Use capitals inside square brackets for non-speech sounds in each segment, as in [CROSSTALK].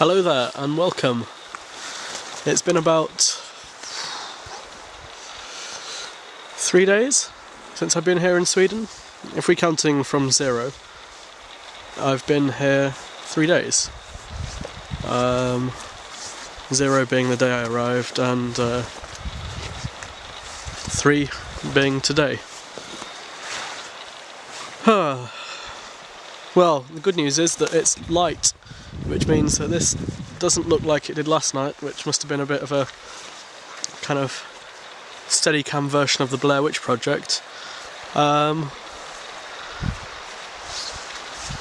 Hello there and welcome. It's been about three days since I've been here in Sweden. If we're counting from zero, I've been here three days. Um, zero being the day I arrived and uh, three being today. [SIGHS] well, the good news is that it's light which means that this doesn't look like it did last night, which must have been a bit of a kind of steady cam version of the Blair Witch Project. Um,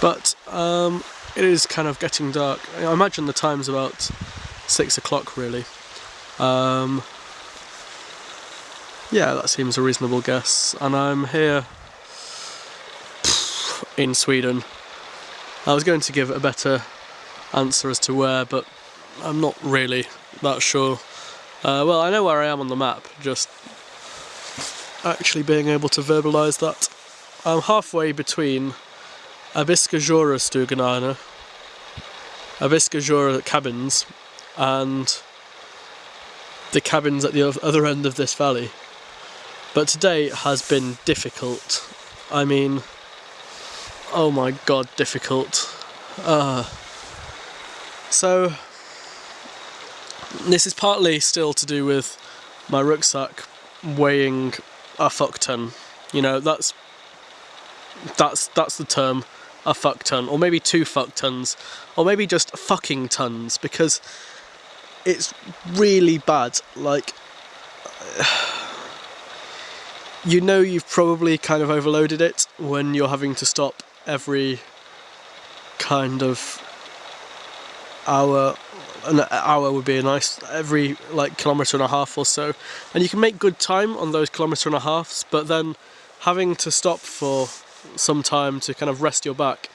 but um, it is kind of getting dark. I imagine the time's about six o'clock really. Um, yeah, that seems a reasonable guess. And I'm here in Sweden. I was going to give it a better answer as to where, but I'm not really that sure. Uh, well, I know where I am on the map, just actually being able to verbalise that. I'm halfway between Abiskojaure Stuganana, Abiskojaure cabins, and the cabins at the other end of this valley. But today has been difficult. I mean, oh my god, difficult. Uh, so, this is partly still to do with my rucksack weighing a fuck ton. You know, that's that's that's the term, a fuck ton, or maybe two fuck tons, or maybe just fucking tons, because it's really bad. Like, [SIGHS] you know, you've probably kind of overloaded it when you're having to stop every kind of hour an hour would be a nice every like kilometre and a half or so. And you can make good time on those kilometre and a halves but then having to stop for some time to kind of rest your back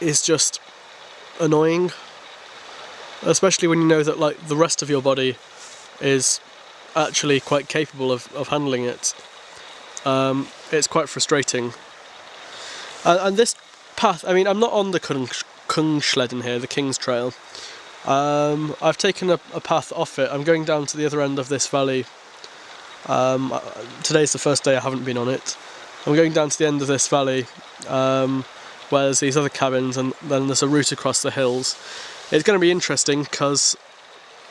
is just annoying especially when you know that like the rest of your body is actually quite capable of, of handling it. Um, it's quite frustrating. And, and this path I mean I'm not on the Kungsleden here, the King's Trail. Um, I've taken a, a, path off it. I'm going down to the other end of this valley. Um, uh, today's the first day I haven't been on it. I'm going down to the end of this valley um, where there's these other cabins and then there's a route across the hills. It's going to be interesting because,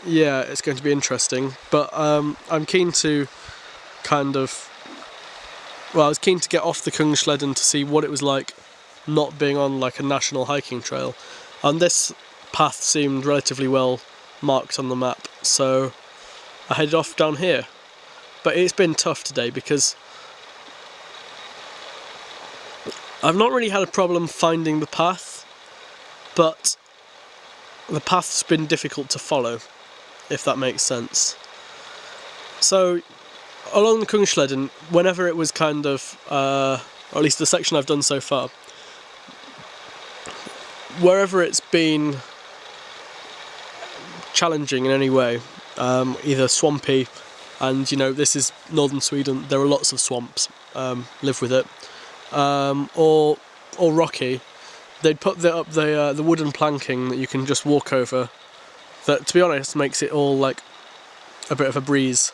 yeah, it's going to be interesting. But um, I'm keen to kind of, well, I was keen to get off the Kungsleden to see what it was like not being on like a national hiking trail. And this path seemed relatively well marked on the map, so I headed off down here. But it's been tough today because I've not really had a problem finding the path, but the path's been difficult to follow, if that makes sense. So, along the Kungsleden, whenever it was kind of, uh, or at least the section I've done so far, wherever it's been challenging in any way, um, either swampy, and you know this is northern Sweden. There are lots of swamps. Um, live with it, um, or or rocky. They'd put the, up the uh, the wooden planking that you can just walk over. That, to be honest, makes it all like a bit of a breeze.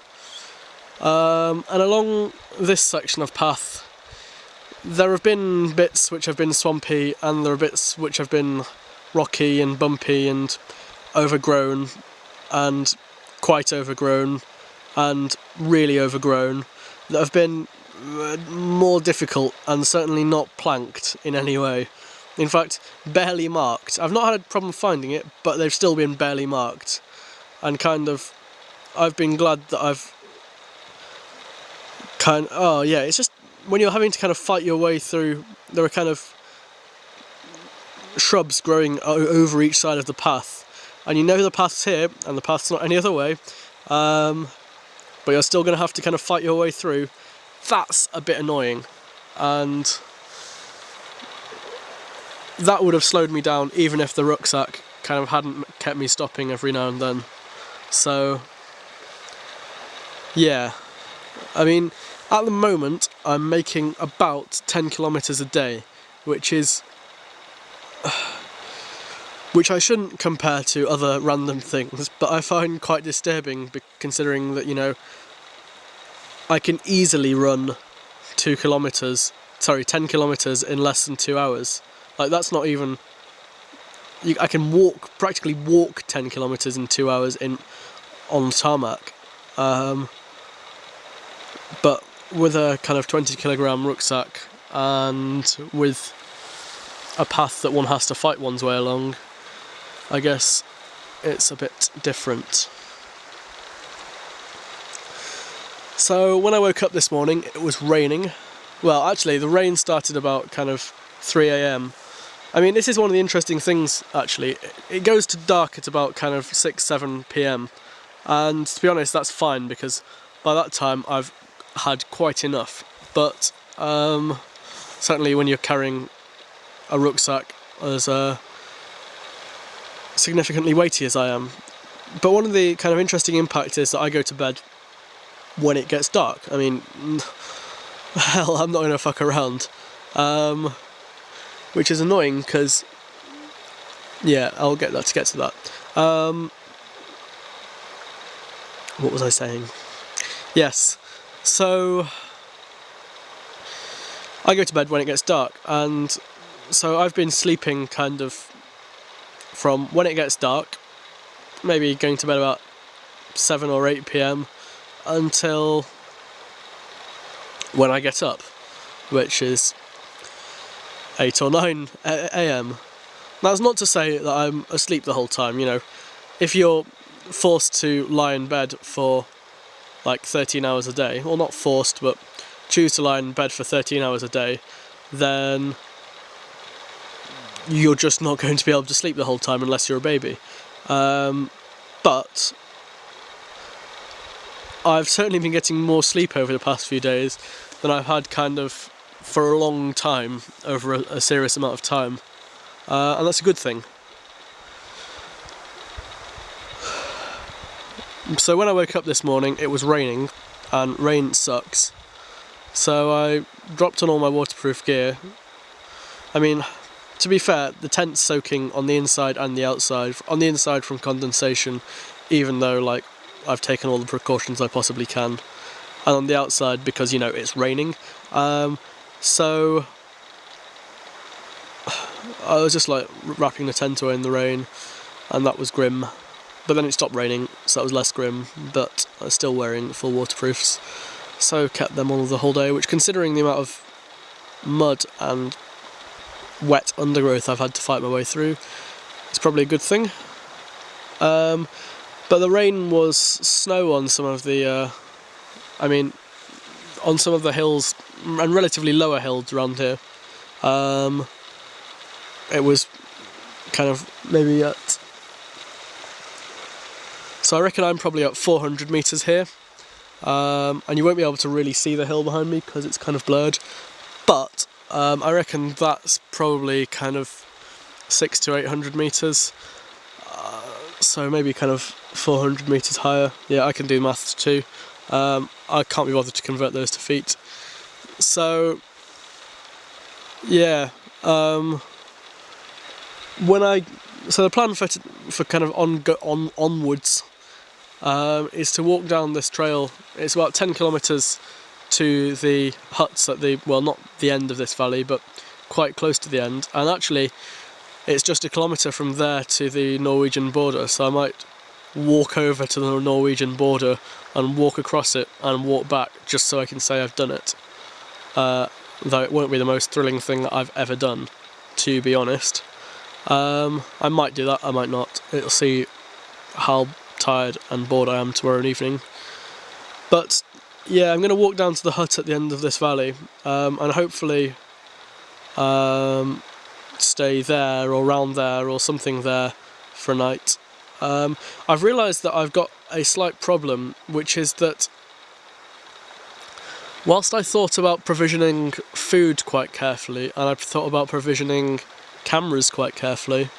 Um, and along this section of path, there have been bits which have been swampy and there are bits which have been rocky and bumpy and overgrown and quite overgrown and really overgrown that have been uh, more difficult and certainly not planked in any way. In fact, barely marked. I've not had a problem finding it, but they've still been barely marked. And kind of, I've been glad that I've kind oh yeah, it's just when you're having to kind of fight your way through, there are kind of shrubs growing over each side of the path. And you know the path's here, and the path's not any other way, um, but you're still going to have to kind of fight your way through. That's a bit annoying. And that would have slowed me down even if the rucksack kind of hadn't kept me stopping every now and then. So, yeah. I mean, at the moment, I'm making about 10 kilometres a day, which is [SIGHS] which I shouldn't compare to other random things, but I find quite disturbing considering that, you know, I can easily run two kilometres, sorry, 10 kilometres in less than two hours. Like, that's not even. You, I can walk, practically walk 10 kilometres in two hours in on tarmac. Um, but with a kind of 20 kilogram rucksack and with a path that one has to fight one's way along, I guess it's a bit different. So when I woke up this morning it was raining. Well actually the rain started about kind of 3am. I mean this is one of the interesting things actually. It goes to dark at about kind of 6-7 pm and to be honest that's fine because by that time I've had quite enough but um, certainly when you're carrying a rucksack as uh, significantly weighty as I am. But one of the kind of interesting impacts is that I go to bed when it gets dark. I mean, [LAUGHS] hell, I'm not to fuck around. Um, which is annoying because, yeah, I'll get that to get to that. Um, what was I saying? Yes, so I go to bed when it gets dark, and so I've been sleeping kind of from when it gets dark, maybe going to bed about 7 or 8 pm until when I get up, which is 8 or 9 am. That's not to say that I'm asleep the whole time, you know. If you're forced to lie in bed for like 13 hours a day, or not forced, but choose to lie in bed for 13 hours a day, then you're just not [LAUGHS] going to be able to sleep the whole time unless you're a baby. Um, but I've certainly been getting more sleep over the past few days than I've had kind of for a long time, over a, a serious amount of time. Uh, and that's a good thing. So when I woke up this morning it was raining and rain sucks. So I dropped on all my waterproof gear. I mean, to be fair, the tent's soaking on the inside and the outside. On the inside from condensation, even though like I've taken all the precautions I possibly can. And on the outside because, you know, it's raining. Um, so [SIGHS] I was just like wrapping the tent away in the rain and that was grim. But then it stopped raining, so that was less grim, but I was still wearing full waterproofs. So kept them on the whole day, which considering the amount of mud and wet undergrowth I've had to fight my way through. It's probably a good thing. Um, but the rain was snow on some of the, uh, I mean, on some of the hills and relatively lower hills around here. Um, it was kind of maybe at, so I reckon I'm probably at 400 metres here. Um, and you won't be able to really see the hill behind me because it's kind of blurred. But um, I reckon that's probably kind of six to eight hundred meters. Uh, so maybe kind of 400 meters higher. Yeah, I can do maths too. Um, I can't be bothered to convert those to feet. So, yeah. Um, when I so the plan for for kind of on on onwards um, is to walk down this trail. It's about 10 kilometers to the huts at the, well not the end of this valley, but quite close to the end. And actually it's just a kilometre from there to the Norwegian border, so I might walk over to the Norwegian border and walk across it and walk back just so I can say I've done it. Uh, though it won't be the most thrilling thing that I've ever done, to be honest. Um, I might do that, I might not. It'll see how tired and bored I am tomorrow evening. But yeah, I'm going to walk down to the hut at the end of this valley um, and hopefully um, stay there or round there or something there for a night. Um, I've realised that I've got a slight problem, which is that whilst I thought about provisioning food quite carefully and I thought about provisioning cameras quite carefully,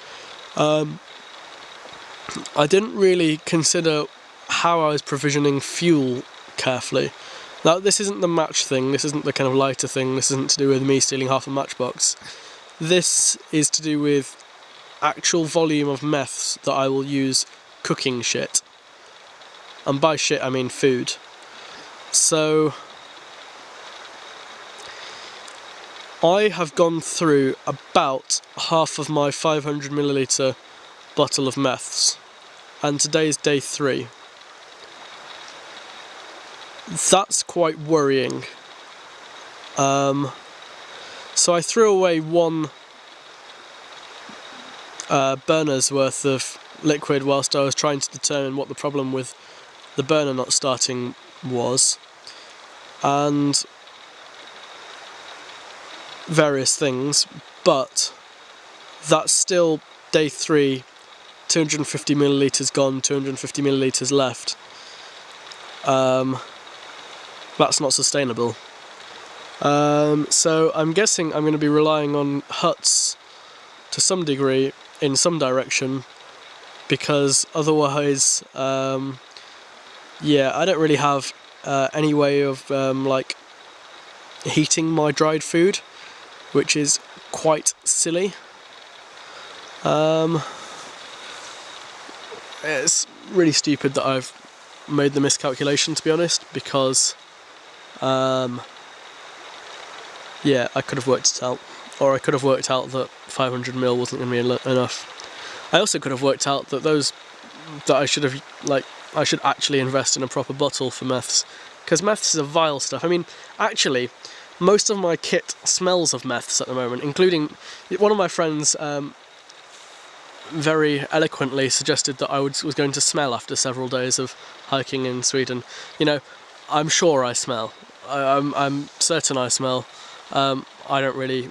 um, I didn't really consider how I was provisioning fuel carefully. Now this isn't the match thing, this isn't the kind of lighter thing, this isn't to do with me stealing half a matchbox. This is to do with actual volume of meths that I will use cooking shit. And by shit I mean food. So I have gone through about half of my 500 milliliter bottle of meths and today is day three. That's quite worrying. Um, so I threw away one uh, burner's worth of liquid whilst I was trying to determine what the problem with the burner not starting was and various things but that's still day three 250 milliliters gone 250 milliliters left. Um, that's not sustainable. Um, so I'm guessing I'm going to be relying on huts to some degree in some direction because otherwise um, yeah I don't really have uh, any way of um, like heating my dried food which is quite silly. Um, it's really stupid that I've made the miscalculation to be honest because um, yeah I could have worked it out. Or I could have worked out that 500 mil wasn't going to be enough. I also could have worked out that those that I should have like I should actually invest in a proper bottle for meths. Because meths is a vile stuff. I mean, actually, most of my kit smells of meths at the moment, including one of my friends um, very eloquently suggested that I was going to smell after several days of hiking in Sweden. You know, I'm sure I smell. I, am I'm, I'm certain I smell. Um, I don't really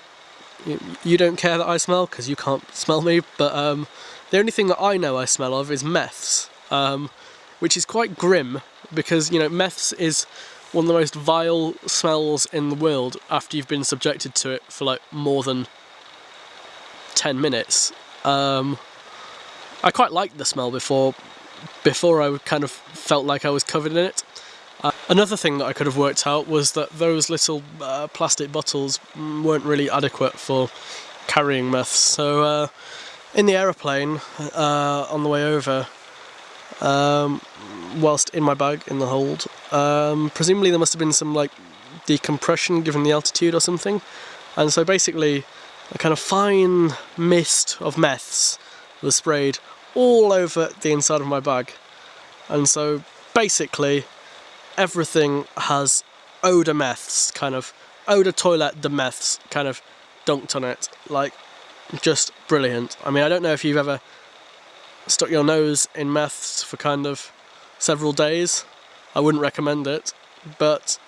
you don't care that I smell because you can't smell me, but um, the only thing that I know I smell of is meths, um, which is quite grim because, you know, meths is one of the most vile smells in the world after you've been subjected to it for like more than 10 minutes. Um, I quite liked the smell before, before I kind of felt like I was covered in it. Uh, another thing that I could have worked out was that those little uh, plastic bottles weren't really adequate for carrying meths. So uh, in the aeroplane uh, on the way over, um, whilst in my bag in the hold, um, presumably there must have been some like decompression given the altitude or something. And so basically a kind of fine mist of meths was sprayed all over the inside of my bag. And so basically everything has odor meths, kind of, odor toilet the meths kind of dunked on it. Like, just brilliant. I mean, I don't know if you've ever stuck your nose in meths for kind of several days. I wouldn't recommend it, but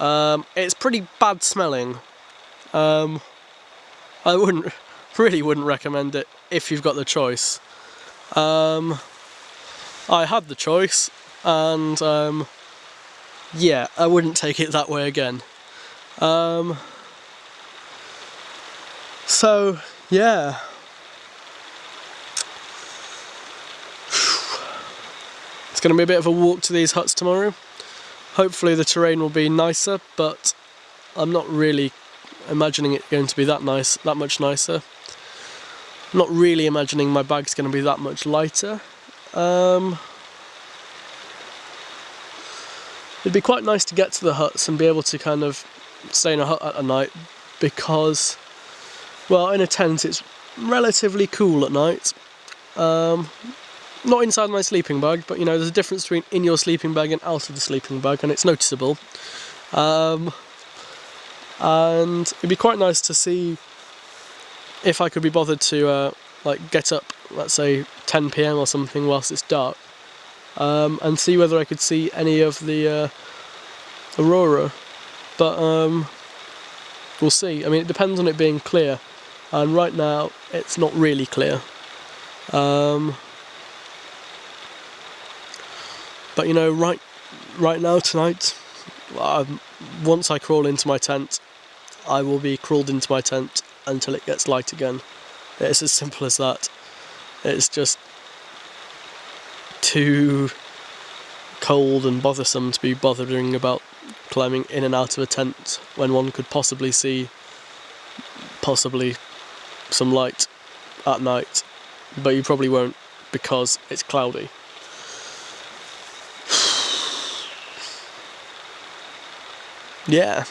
um, it's pretty bad smelling. Um, I wouldn't, [LAUGHS] really wouldn't recommend it if you've got the choice. Um, I had the choice, and um, yeah, I wouldn't take it that way again. Um, so, yeah. [SIGHS] It's going to be a bit of a walk to these huts tomorrow. Hopefully the terrain will be nicer, but I'm not really imagining it going to be that nice, that much nicer. Not really imagining my bag's going to be that much lighter. Um, It'd be quite nice to get to the huts and be able to kind of stay in a hut at night because, well, in a tent it's relatively cool at night. Um, not inside my sleeping bag, but you know, there's a difference between in your sleeping bag and out of the sleeping bag, and it's noticeable. Um, and it'd be quite nice to see if I could be bothered to uh, like get up, let's say 10 p.m. or something whilst it's dark, um, and see whether I could see any of the uh, aurora. But um, we'll see. I mean, it depends on it being clear, and right now it's not really clear. Um, but you know, right, right now tonight, um, once I crawl into my tent, I will be crawled into my tent until it gets light again. It's as simple as that. It's just too cold and bothersome to be bothering about climbing in and out of a tent when one could possibly see possibly some light at night, but you probably won't because it's cloudy. [SIGHS] yeah.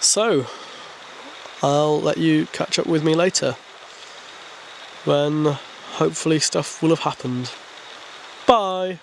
So, I'll let you catch up with me later when hopefully stuff will have happened. Bye!